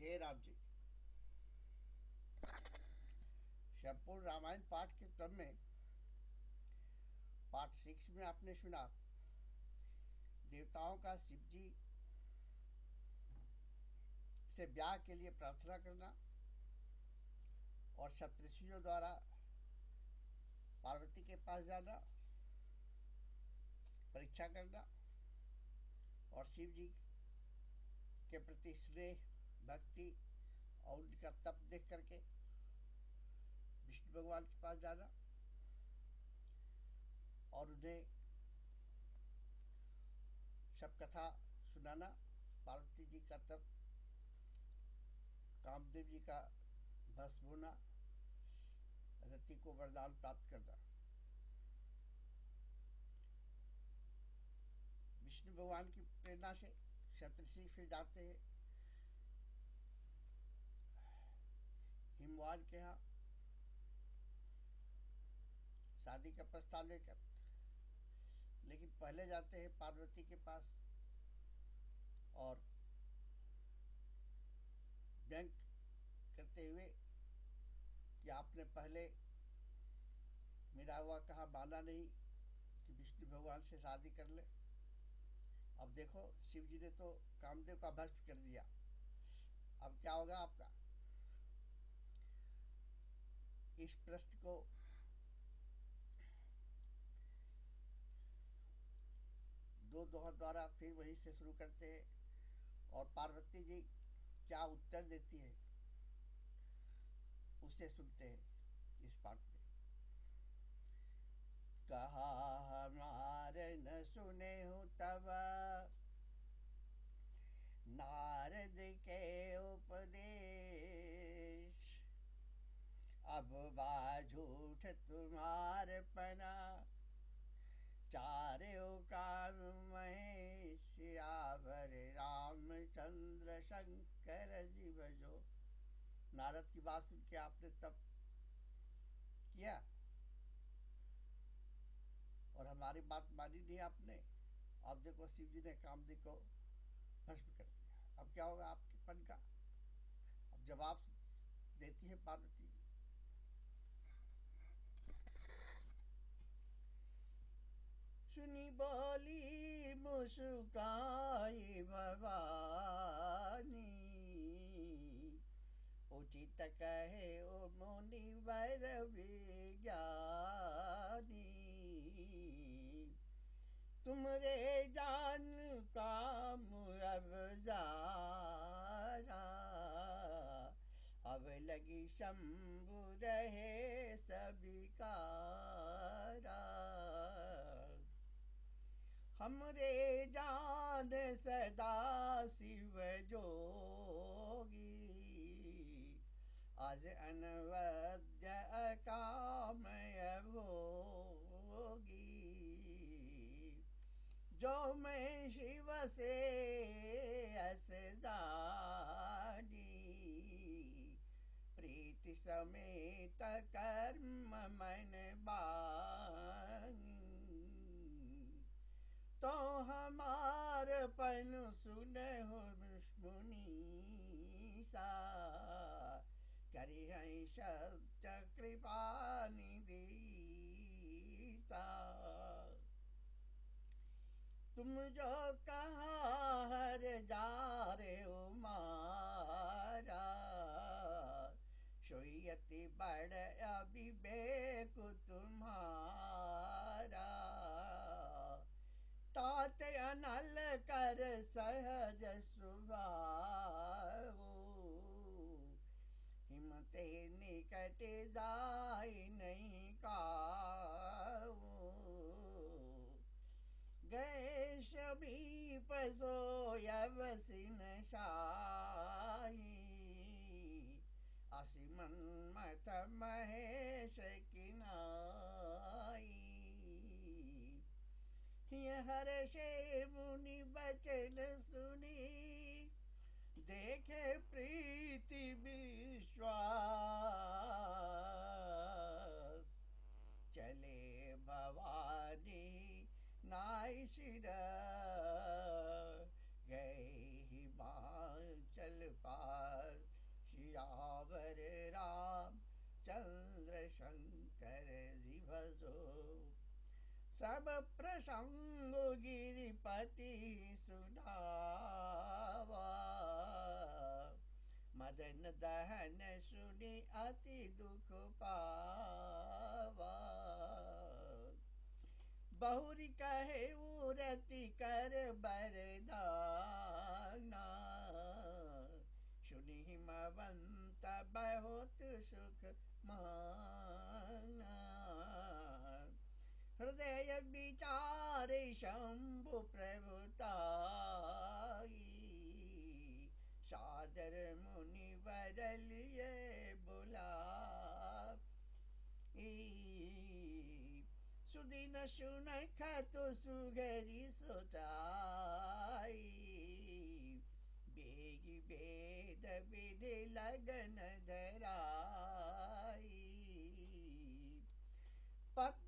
जय राम जी। संपूर्ण रामायण पाठ के क्रम में, पाठ सिक्स में आपने सुना, देवताओं का शिव जी से ब्याह के लिए प्रार्थना करना और सप्तषियों द्वारा पार्वती के पास जाना, परीक्षा करना और शिव जी के प्रति स्नेह भक्ति और उनका तप देख करके विष्णु भगवान के पास जाना और उन्हें सब कथा सुनाना, पार्वती जी का तप, कामदेव जी का भस्म होना, रति को वरदान प्राप्त करना। विष्णु भगवान की प्रेरणा से शत्रसी फिर जाते हैं। हिमवान के यहाँ। शादी का प्रस्ताव लेकर। लेकिन पहले जाते हैं पार्वती के पास। और बैंक करते हुए कि आपने पहले मेरा हुआ कहा माना नहीं कि विष्णु भगवान से शादी कर ले। अब देखो, शिव जी ने तो कामदेव का भस्म कर दिया। अब क्या होगा आपका? इस प्रश्न को दो दोहर द्वारा फिर वहीं से शुरू करते हैं और पार्वती जी क्या उत्तर देती है, उसे सुनते हैं इस पाठ में। कहा हमारे न सुने हूँ तब, नारद अब बा झूठ तुम्हार पना। चारो काम महेश, आवर रामचंद्र शंकर जी। भजो नारद की बात सुन के आपने तब किया? और हमारी बात मानी नहीं आपने? अब देखो, शिव जी ने कामदी को भस्म कर दिया। अब क्या होगा आपके पन का? अब जवाब देती है पार्वती जी सुनी बोली, मुस्काई भवानी। उचित कहे, ओ मुनि वर विज्ञानी तुमरे जान काम अब जारा अब लगी शंभु रहे सभी कारा। हमरे जान सदा शिव जोगी। आज अनवद्य अकामय भोगी जो मैं शिव से असदानी प्रीति समेत कर्म मन बानी। तो हमार पन सुन हो मुनि सा। करी है सत्य कृपा निधि सा। तुम जो कहा हर जा रे ओ मारा बड़ अभिवेक तुम्हारा। तात अनल कर सहज सुभाव हिमते निकट जाय नहीं काऊ। गए सभी पसो यवसिन शाही। असिमन मत महेश किनाई हर से मुनि बचन सुनी। देखे प्रीति विश्वास। चले भवानी नाय शिर। गए हिमाचल पास सियावर राम चंद्र शंकर जी। भजो सब प्रसंग गिरिपति सुनावा मदन दहन सुनी अति दुख पावा बहुरी कहे, उरति कर बरदाना। सुनी हिमवंत बहुत सुख माना हृदय विचार शंभु प्रभुताई। सादर मुनि बदलिए बुला सुदिन सुन खतु सुगरी सोचाई बेगी विधि लगन धराई। पत्री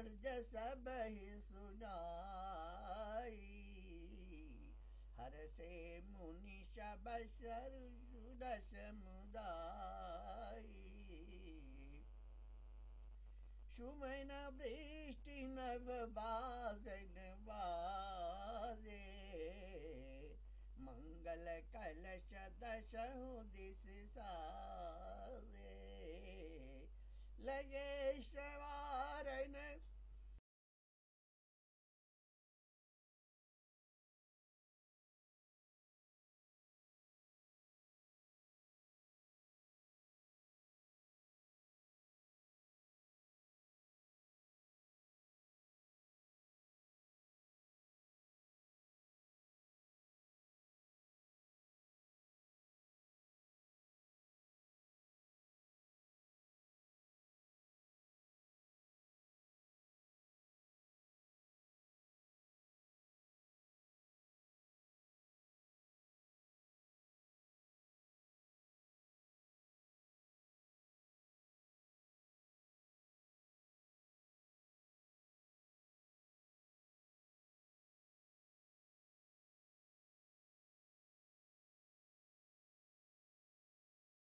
अर्ज़ सब ही सुनाई हर से मुनि शब सुरस मुदाई सुमन वृष्टि नव बाजन बाजे मंगल कलश दशहु दिस साजे लगे श्रवारन